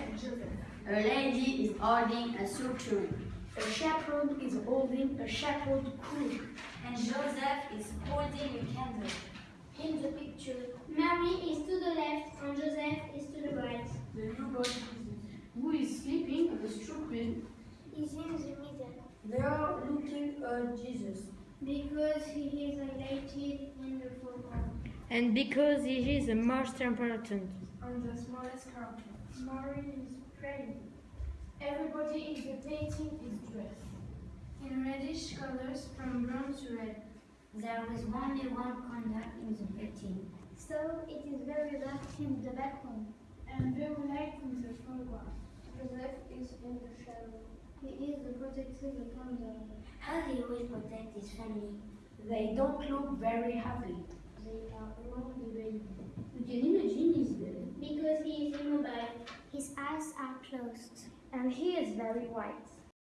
and Joseph. A lady is holding a suture. A shepherd is holding a shepherd crook. And Joseph is holding a candle. In the picture, Mary is to the left and Joseph is to the right. The newborn Jesus, who is sleeping on the straw bed. Is in the middle They are looking at Jesus. because he is highlighted in the foreground. And because he is the most important. On the smallest character. Mary is praying. Everybody in the painting is dressed in reddish colors from brown to red. There is only one candle in the painting. So it is very dark in the background. And very light in the foreground. Joseph is in the shadow. He is the protector of the candle. How he will protect his family? They don't look very happy. They are alone the baby. You can imagine he's dead. Because he is immobile, his eyes are closed, and he is very white.